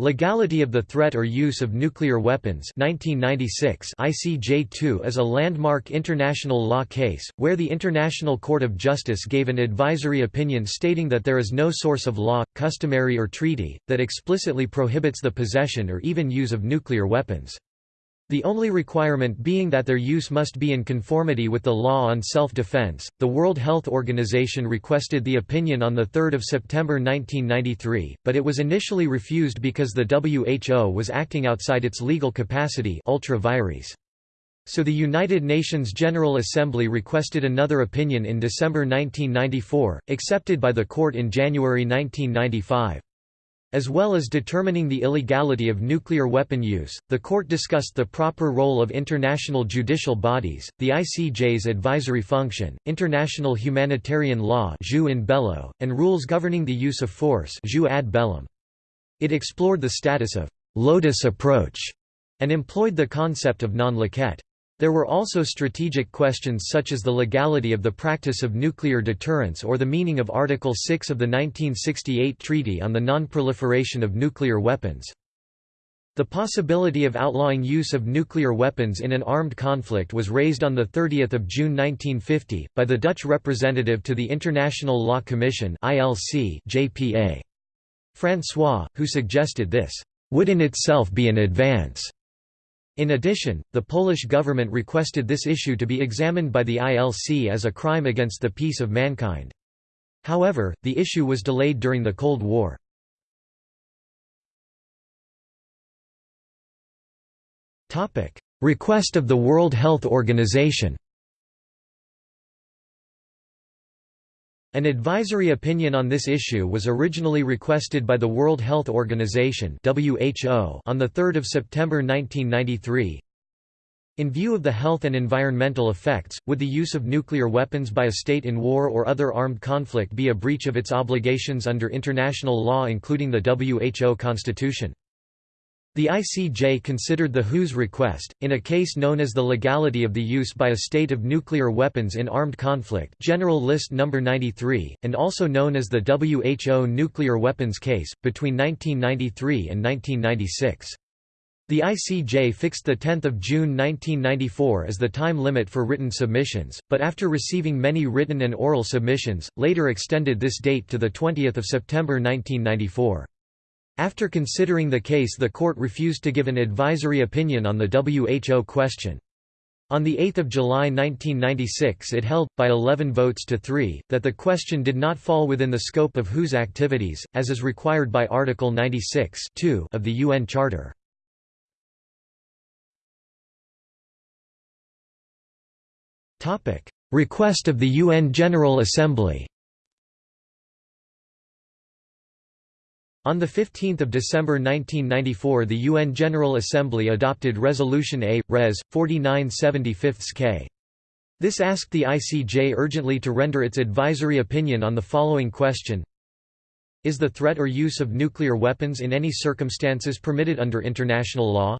Legality of the Threat or Use of Nuclear Weapons 1996 ICJ2 is a landmark international law case, where the International Court of Justice gave an advisory opinion stating that there is no source of law, customary or treaty, that explicitly prohibits the possession or even use of nuclear weapons. The only requirement being that their use must be in conformity with the law on self-defense. The World Health Organization requested the opinion on the 3rd of September 1993, but it was initially refused because the WHO was acting outside its legal capacity ultra. So the United Nations General Assembly requested another opinion in December 1994, accepted by the court in January 1995. As well as determining the illegality of nuclear weapon use, the court discussed the proper role of international judicial bodies, the ICJ's advisory function, international humanitarian law in bello, and rules governing the use of force ad bellum. It explored the status of «lotus approach» and employed the concept of non-liquet. There were also strategic questions such as the legality of the practice of nuclear deterrence or the meaning of Article 6 of the 1968 Treaty on the Non-Proliferation of Nuclear Weapons. The possibility of outlawing use of nuclear weapons in an armed conflict was raised on 30 June 1950, by the Dutch representative to the International Law Commission JPA. François, who suggested this, "...would in itself be an advance." In addition, the Polish government requested this issue to be examined by the ILC as a crime against the peace of mankind. However, the issue was delayed during the Cold War. Request of the World Health Organization An advisory opinion on this issue was originally requested by the World Health Organization (WHO) on the 3rd of September 1993. In view of the health and environmental effects, would the use of nuclear weapons by a state in war or other armed conflict be a breach of its obligations under international law including the WHO Constitution? The ICJ considered the WHO's request, in a case known as the legality of the use by a state of nuclear weapons in armed conflict General List No. 93, and also known as the WHO nuclear weapons case, between 1993 and 1996. The ICJ fixed 10 June 1994 as the time limit for written submissions, but after receiving many written and oral submissions, later extended this date to 20 September 1994. After considering the case the court refused to give an advisory opinion on the WHO question. On 8 July 1996 it held, by 11 votes to 3, that the question did not fall within the scope of WHO's activities, as is required by Article 96 of the UN Charter. Request of the UN General Assembly On 15 December 1994 the UN General Assembly adopted Resolution A, Res. 4975-K. This asked the ICJ urgently to render its advisory opinion on the following question Is the threat or use of nuclear weapons in any circumstances permitted under international law?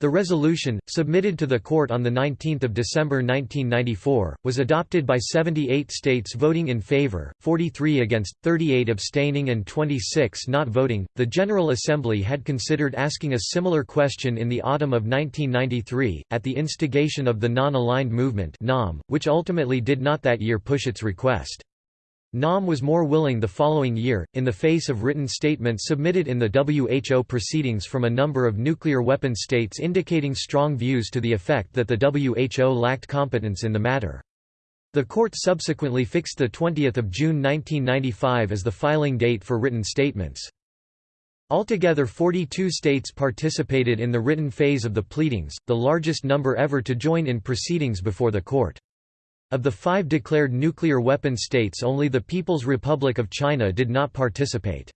The resolution, submitted to the court on 19 December 1994, was adopted by 78 states voting in favor, 43 against, 38 abstaining, and 26 not voting. The General Assembly had considered asking a similar question in the autumn of 1993, at the instigation of the Non Aligned Movement, which ultimately did not that year push its request. NAM was more willing the following year, in the face of written statements submitted in the WHO proceedings from a number of nuclear weapon states indicating strong views to the effect that the WHO lacked competence in the matter. The court subsequently fixed 20 June 1995 as the filing date for written statements. Altogether 42 states participated in the written phase of the pleadings, the largest number ever to join in proceedings before the court. Of the five declared nuclear weapon states only the People's Republic of China did not participate.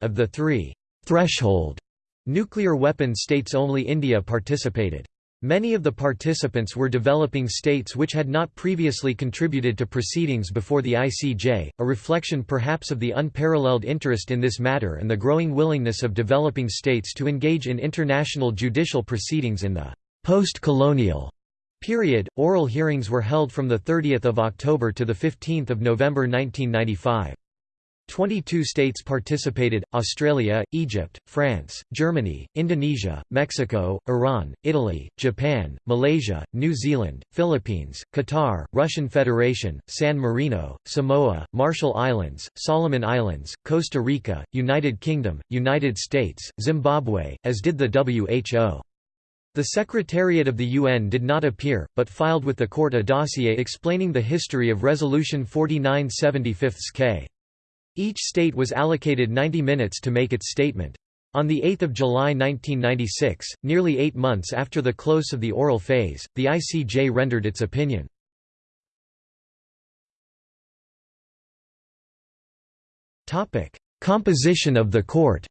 Of the three threshold nuclear weapon states only India participated. Many of the participants were developing states which had not previously contributed to proceedings before the ICJ, a reflection perhaps of the unparalleled interest in this matter and the growing willingness of developing states to engage in international judicial proceedings in the post-colonial Period. Oral hearings were held from 30 October to 15 November 1995. 22 states participated, Australia, Egypt, France, Germany, Indonesia, Mexico, Iran, Italy, Japan, Malaysia, New Zealand, Philippines, Qatar, Russian Federation, San Marino, Samoa, Marshall Islands, Solomon Islands, Costa Rica, United Kingdom, United States, Zimbabwe, as did the WHO. The Secretariat of the UN did not appear, but filed with the court a dossier explaining the history of Resolution 4975 K. Each state was allocated 90 minutes to make its statement. On 8 July 1996, nearly eight months after the close of the oral phase, the ICJ rendered its opinion. Composition of the court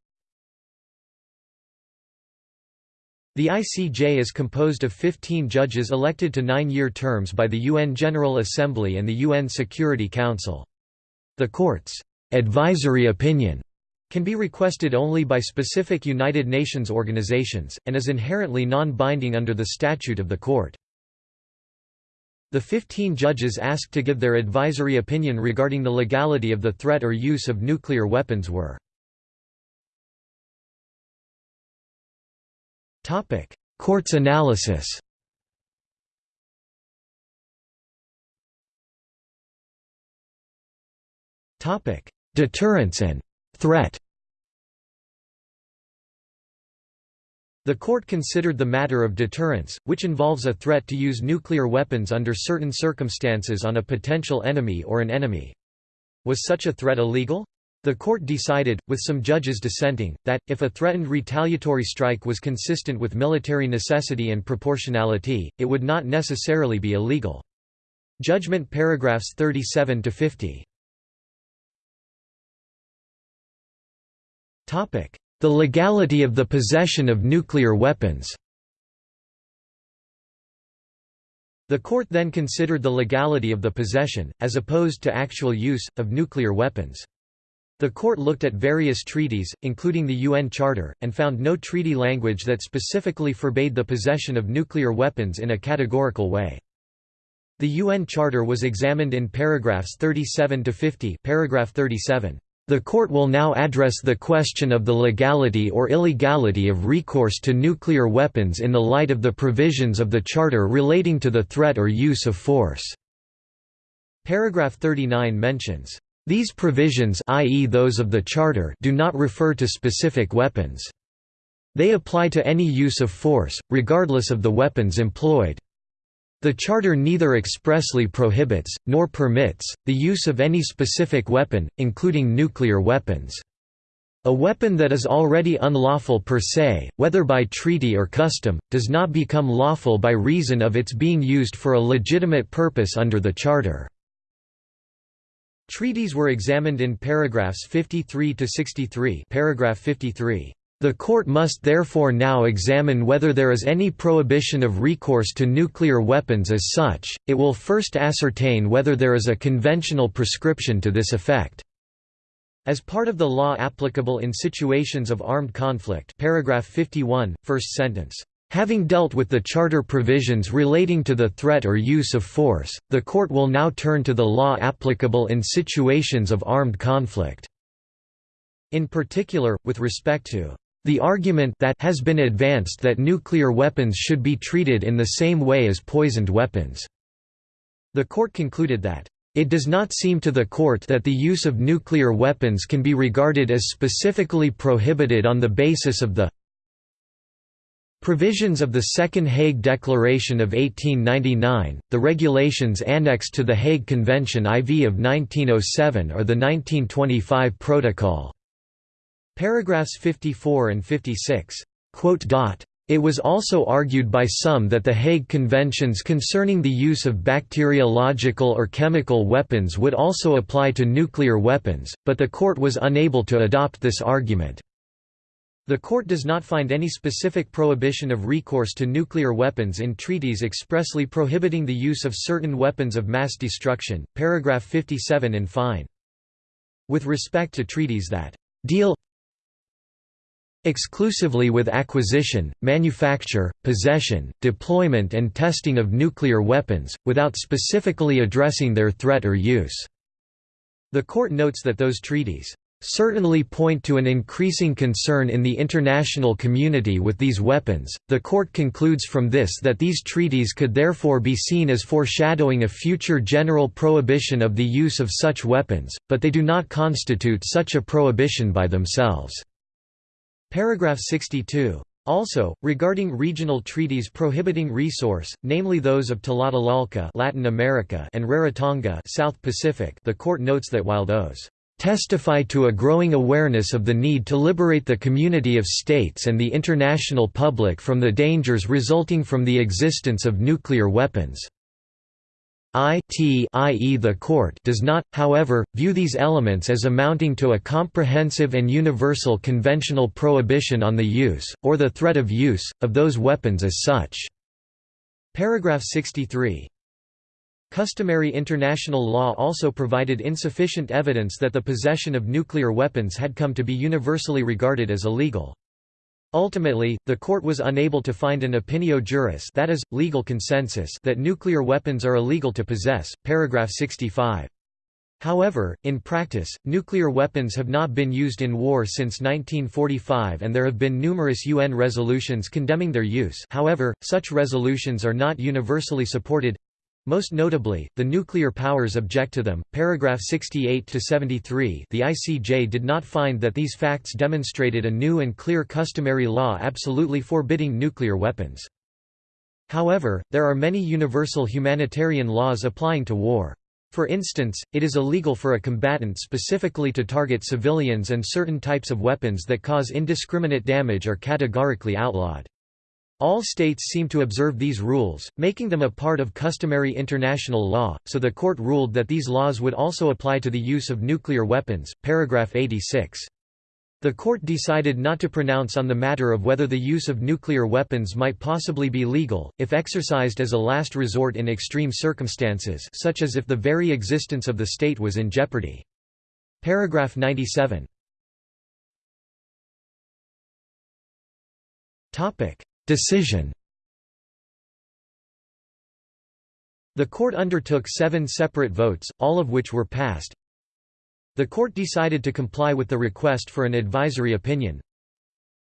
The ICJ is composed of 15 judges elected to nine-year terms by the UN General Assembly and the UN Security Council. The court's advisory opinion can be requested only by specific United Nations organizations, and is inherently non-binding under the statute of the court. The 15 judges asked to give their advisory opinion regarding the legality of the threat or use of nuclear weapons were Court's analysis Deterrence and threat The court considered the matter of deterrence, which involves a threat to use nuclear weapons under certain circumstances on a potential enemy or an enemy. Was such a threat illegal? The court decided, with some judges dissenting, that, if a threatened retaliatory strike was consistent with military necessity and proportionality, it would not necessarily be illegal. Judgment paragraphs 37 to 50. The legality of the possession of nuclear weapons The court then considered the legality of the possession, as opposed to actual use, of nuclear weapons. The court looked at various treaties, including the UN Charter, and found no treaty language that specifically forbade the possession of nuclear weapons in a categorical way. The UN Charter was examined in paragraphs 37 to 50. Paragraph 37. The court will now address the question of the legality or illegality of recourse to nuclear weapons in the light of the provisions of the Charter relating to the threat or use of force." Paragraph 39 mentions, "...these provisions i.e. those of the Charter do not refer to specific weapons. They apply to any use of force, regardless of the weapons employed." The Charter neither expressly prohibits, nor permits, the use of any specific weapon, including nuclear weapons. A weapon that is already unlawful per se, whether by treaty or custom, does not become lawful by reason of its being used for a legitimate purpose under the Charter. Treaties were examined in paragraphs 53 to 63. Paragraph 53. The court must therefore now examine whether there is any prohibition of recourse to nuclear weapons as such, it will first ascertain whether there is a conventional prescription to this effect. As part of the law applicable in situations of armed conflict paragraph 51, first sentence, Having dealt with the Charter provisions relating to the threat or use of force, the Court will now turn to the law applicable in situations of armed conflict." In particular, with respect to the argument that has been advanced that nuclear weapons should be treated in the same way as poisoned weapons. The court concluded that it does not seem to the court that the use of nuclear weapons can be regarded as specifically prohibited on the basis of the Provisions of the Second Hague Declaration of 1899, the regulations annexed to the Hague Convention IV of 1907 or the 1925 Protocol. Paragraphs 54 and 56. It was also argued by some that the Hague Conventions concerning the use of bacteriological or chemical weapons would also apply to nuclear weapons, but the court was unable to adopt this argument. The court does not find any specific prohibition of recourse to nuclear weapons in treaties expressly prohibiting the use of certain weapons of mass destruction. Paragraph 57 in fine. With respect to treaties that deal exclusively with acquisition, manufacture, possession, deployment and testing of nuclear weapons, without specifically addressing their threat or use. The court notes that those treaties certainly point to an increasing concern in the international community with these weapons. The court concludes from this that these treaties could therefore be seen as foreshadowing a future general prohibition of the use of such weapons, but they do not constitute such a prohibition by themselves. Paragraph 62. Also, regarding regional treaties prohibiting resource, namely those of Tlatelolco Latin America and Rarotonga South Pacific, the court notes that while those testify to a growing awareness of the need to liberate the community of states and the international public from the dangers resulting from the existence of nuclear weapons. IT i.e. the court does not, however, view these elements as amounting to a comprehensive and universal conventional prohibition on the use, or the threat of use, of those weapons as such. Paragraph 63 Customary international law also provided insufficient evidence that the possession of nuclear weapons had come to be universally regarded as illegal. Ultimately, the court was unable to find an opinio juris that is, legal consensus that nuclear weapons are illegal to possess, paragraph 65. However, in practice, nuclear weapons have not been used in war since 1945 and there have been numerous UN resolutions condemning their use however, such resolutions are not universally supported most notably, the nuclear powers object to them. Paragraph 68 to 73. The ICJ did not find that these facts demonstrated a new and clear customary law absolutely forbidding nuclear weapons. However, there are many universal humanitarian laws applying to war. For instance, it is illegal for a combatant specifically to target civilians and certain types of weapons that cause indiscriminate damage are categorically outlawed. All states seem to observe these rules, making them a part of customary international law, so the court ruled that these laws would also apply to the use of nuclear weapons. Paragraph 86. The court decided not to pronounce on the matter of whether the use of nuclear weapons might possibly be legal, if exercised as a last resort in extreme circumstances such as if the very existence of the state was in jeopardy. Paragraph 97. Decision The court undertook seven separate votes, all of which were passed. The court decided to comply with the request for an advisory opinion.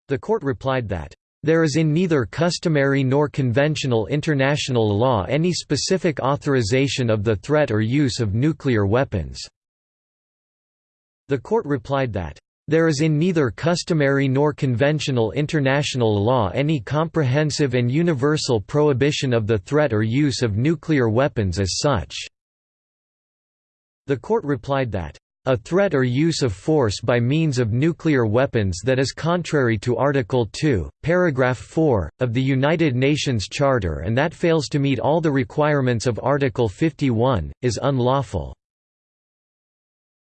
The court replied that, "...there is in neither customary nor conventional international law any specific authorization of the threat or use of nuclear weapons." The court replied that, there is in neither customary nor conventional international law any comprehensive and universal prohibition of the threat or use of nuclear weapons as such." The court replied that, a threat or use of force by means of nuclear weapons that is contrary to Article 2, paragraph 4, of the United Nations Charter and that fails to meet all the requirements of Article 51, is unlawful."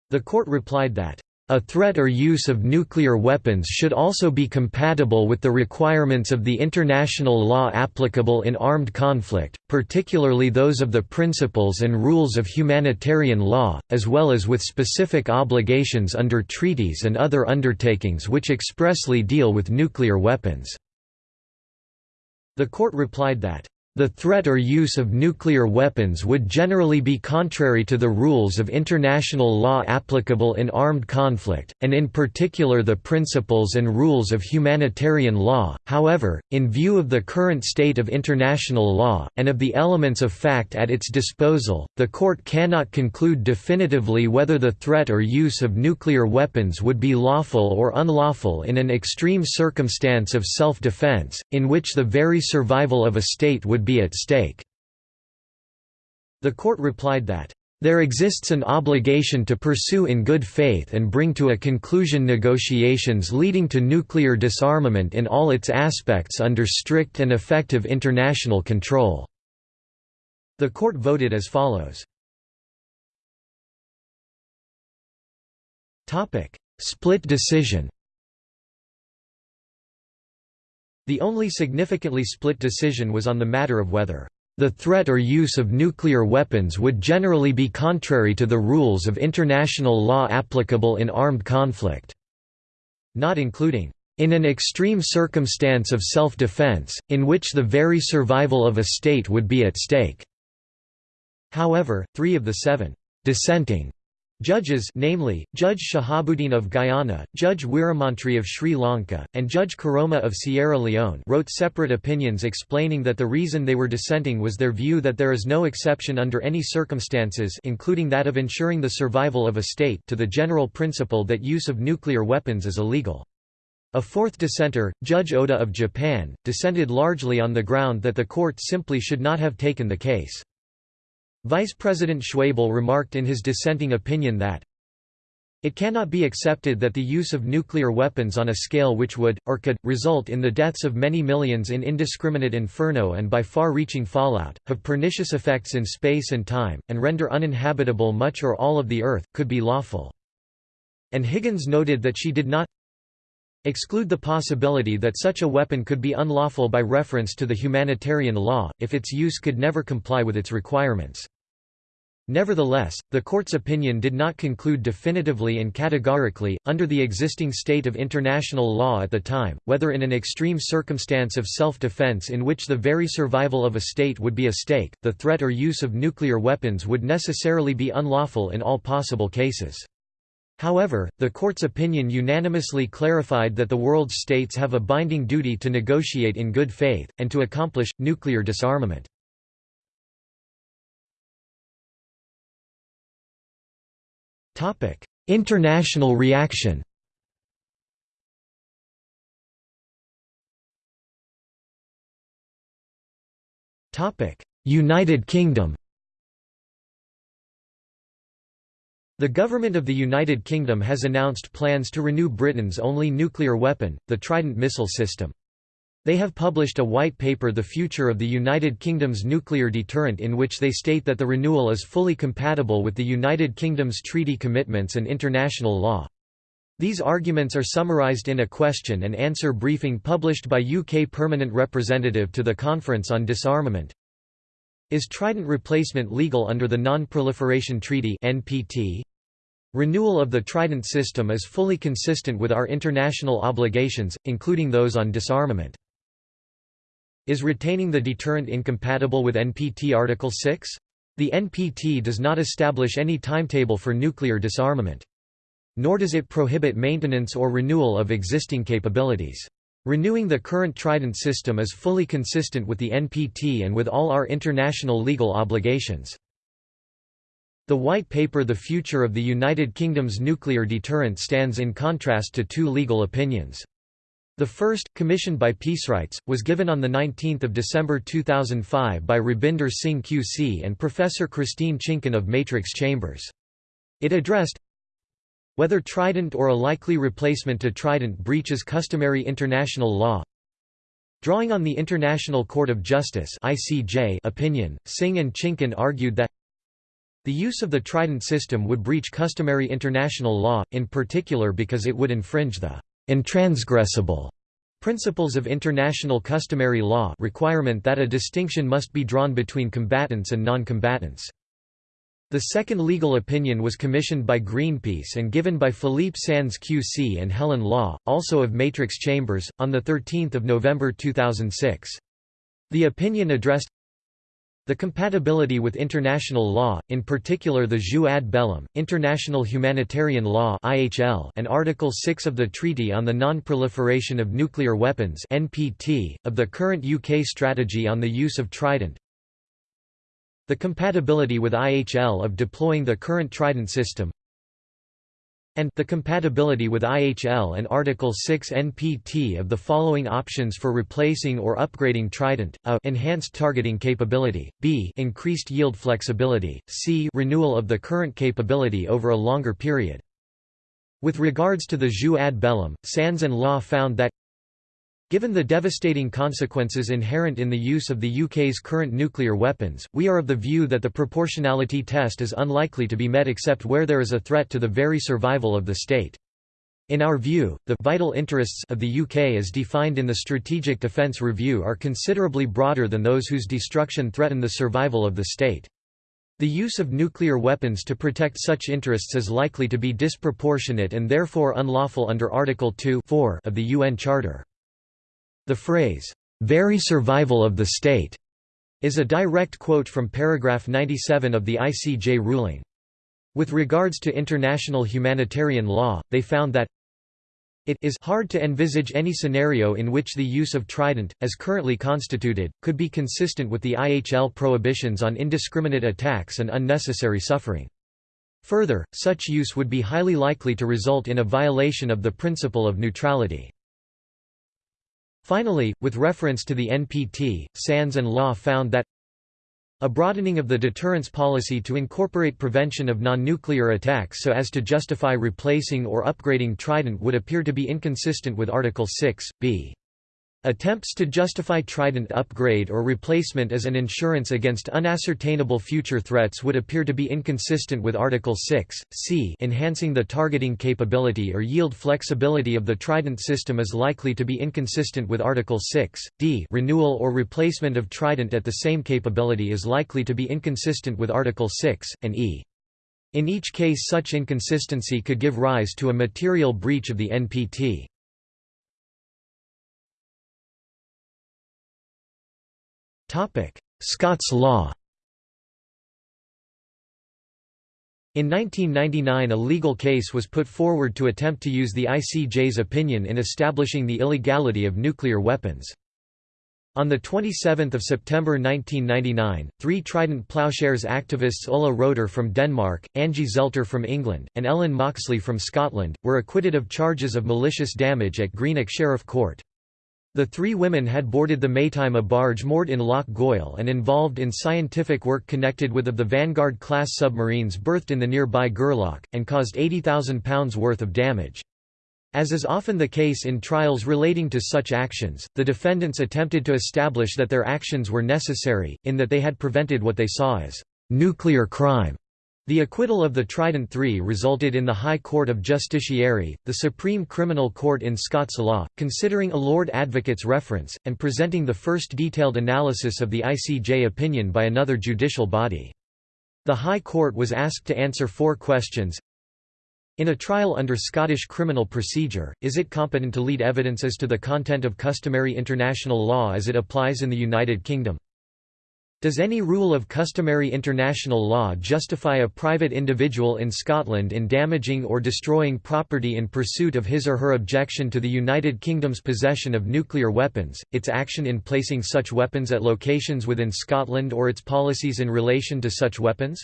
The court replied that, a threat or use of nuclear weapons should also be compatible with the requirements of the international law applicable in armed conflict, particularly those of the principles and rules of humanitarian law, as well as with specific obligations under treaties and other undertakings which expressly deal with nuclear weapons." The court replied that, the threat or use of nuclear weapons would generally be contrary to the rules of international law applicable in armed conflict, and in particular the principles and rules of humanitarian law. However, in view of the current state of international law, and of the elements of fact at its disposal, the court cannot conclude definitively whether the threat or use of nuclear weapons would be lawful or unlawful in an extreme circumstance of self-defense, in which the very survival of a state would be at stake. The court replied that, there exists an obligation to pursue in good faith and bring to a conclusion negotiations leading to nuclear disarmament in all its aspects under strict and effective international control." The court voted as follows. Split decision The only significantly split decision was on the matter of whether the threat or use of nuclear weapons would generally be contrary to the rules of international law applicable in armed conflict, not including in an extreme circumstance of self-defense, in which the very survival of a state would be at stake." However, three of the seven «dissenting» Judges namely, Judge Shahabuddeen of Guyana, Judge Weeramantry of Sri Lanka, and Judge Koroma of Sierra Leone wrote separate opinions explaining that the reason they were dissenting was their view that there is no exception under any circumstances including that of ensuring the survival of a state to the general principle that use of nuclear weapons is illegal. A fourth dissenter, Judge Oda of Japan, dissented largely on the ground that the court simply should not have taken the case. Vice President Schwebel remarked in his dissenting opinion that it cannot be accepted that the use of nuclear weapons on a scale which would, or could, result in the deaths of many millions in indiscriminate inferno and by far-reaching fallout, have pernicious effects in space and time, and render uninhabitable much or all of the Earth, could be lawful. And Higgins noted that she did not exclude the possibility that such a weapon could be unlawful by reference to the humanitarian law, if its use could never comply with its requirements. Nevertheless, the court's opinion did not conclude definitively and categorically, under the existing state of international law at the time, whether in an extreme circumstance of self-defense in which the very survival of a state would be a stake, the threat or use of nuclear weapons would necessarily be unlawful in all possible cases. However, the court's opinion unanimously clarified that the world's states have a binding duty to negotiate in good faith, and to accomplish, nuclear disarmament. International reaction United Kingdom The government of the United Kingdom has announced plans to renew Britain's only nuclear weapon, the Trident missile system. They have published a white paper The Future of the United Kingdom's Nuclear Deterrent in which they state that the renewal is fully compatible with the United Kingdom's treaty commitments and international law. These arguments are summarised in a question and answer briefing published by UK Permanent Representative to the Conference on Disarmament. Is Trident replacement legal under the Non-Proliferation Treaty NPT? Renewal of the Trident system is fully consistent with our international obligations, including those on disarmament. Is retaining the deterrent incompatible with NPT Article 6? The NPT does not establish any timetable for nuclear disarmament. Nor does it prohibit maintenance or renewal of existing capabilities. Renewing the current Trident system is fully consistent with the NPT and with all our international legal obligations. The White Paper The Future of the United Kingdom's Nuclear Deterrent stands in contrast to two legal opinions. The first, commissioned by Peacerights, was given on 19 December 2005 by Rabinder Singh QC and Professor Christine Chinkin of Matrix Chambers. It addressed whether Trident or a likely replacement to Trident breaches customary international law. Drawing on the International Court of Justice opinion, Singh and Chinkin argued that the use of the Trident system would breach customary international law, in particular because it would infringe the intransgressible principles of international customary law requirement that a distinction must be drawn between combatants and non-combatants. The second legal opinion was commissioned by Greenpeace and given by Philippe Sands QC and Helen Law, also of Matrix Chambers, on 13 November 2006. The opinion addressed the compatibility with international law, in particular the jus ad bellum, international humanitarian law and Article 6 of the Treaty on the Non-Proliferation of Nuclear Weapons of the current UK strategy on the use of Trident. The compatibility with IHL of deploying the current Trident system and the compatibility with IHL and Article 6 NPT of the following options for replacing or upgrading Trident, a enhanced targeting capability, b increased yield flexibility, c renewal of the current capability over a longer period. With regards to the jus ad bellum, Sands and Law found that Given the devastating consequences inherent in the use of the UK's current nuclear weapons, we are of the view that the proportionality test is unlikely to be met except where there is a threat to the very survival of the state. In our view, the vital interests of the UK as defined in the Strategic Defence Review are considerably broader than those whose destruction threaten the survival of the state. The use of nuclear weapons to protect such interests is likely to be disproportionate and therefore unlawful under Article 2 of the UN Charter. The phrase, "'very survival of the state' is a direct quote from paragraph 97 of the ICJ ruling. With regards to international humanitarian law, they found that it is hard to envisage any scenario in which the use of trident, as currently constituted, could be consistent with the IHL prohibitions on indiscriminate attacks and unnecessary suffering. Further, such use would be highly likely to result in a violation of the principle of neutrality. Finally, with reference to the NPT, Sands and Law found that a broadening of the deterrence policy to incorporate prevention of non-nuclear attacks so as to justify replacing or upgrading Trident would appear to be inconsistent with Article 6, b. Attempts to justify Trident upgrade or replacement as an insurance against unascertainable future threats would appear to be inconsistent with Article 6, c enhancing the targeting capability or yield flexibility of the Trident system is likely to be inconsistent with Article 6, d renewal or replacement of Trident at the same capability is likely to be inconsistent with Article 6, and e. In each case such inconsistency could give rise to a material breach of the NPT. Scots law In 1999 a legal case was put forward to attempt to use the ICJ's opinion in establishing the illegality of nuclear weapons. On 27 September 1999, three Trident Ploughshares activists Ulla Roeder from Denmark, Angie Zelter from England, and Ellen Moxley from Scotland, were acquitted of charges of malicious damage at Greenock Sheriff Court. The three women had boarded the Maytime a barge moored in Loch Goil and involved in scientific work connected with of the Vanguard-class submarines berthed in the nearby Gareloch, and caused £80,000 worth of damage. As is often the case in trials relating to such actions, the defendants attempted to establish that their actions were necessary, in that they had prevented what they saw as nuclear crime. The acquittal of the Trident III resulted in the High Court of Justiciary, the Supreme Criminal Court in Scots law, considering a Lord Advocate's reference, and presenting the first detailed analysis of the ICJ opinion by another judicial body. The High Court was asked to answer four questions. In a trial under Scottish criminal procedure, is it competent to lead evidence as to the content of customary international law as it applies in the United Kingdom? Does any rule of customary international law justify a private individual in Scotland in damaging or destroying property in pursuit of his or her objection to the United Kingdom's possession of nuclear weapons, its action in placing such weapons at locations within Scotland or its policies in relation to such weapons?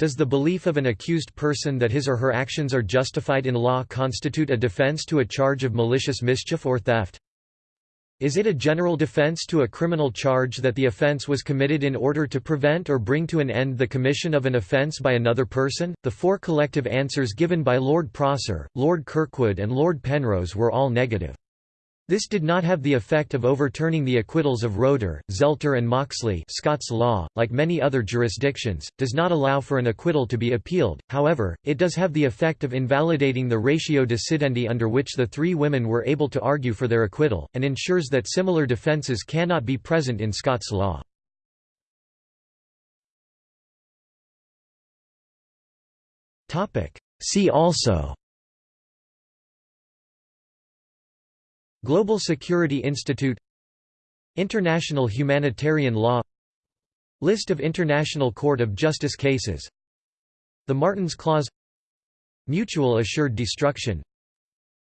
Does the belief of an accused person that his or her actions are justified in law constitute a defence to a charge of malicious mischief or theft? Is it a general defense to a criminal charge that the offense was committed in order to prevent or bring to an end the commission of an offense by another person? The four collective answers given by Lord Prosser, Lord Kirkwood, and Lord Penrose were all negative. This did not have the effect of overturning the acquittals of Roeder, Zelter and Moxley Scots law, like many other jurisdictions, does not allow for an acquittal to be appealed, however, it does have the effect of invalidating the ratio decidendi under which the three women were able to argue for their acquittal, and ensures that similar defences cannot be present in Scots law. See also Global Security Institute International Humanitarian Law List of International Court of Justice cases The Martens Clause Mutual Assured Destruction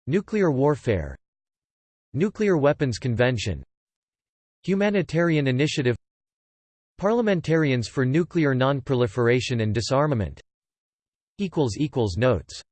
Nuclear Warfare Nuclear Weapons Convention Humanitarian Initiative Parliamentarians for Nuclear Non-Proliferation and Disarmament Notes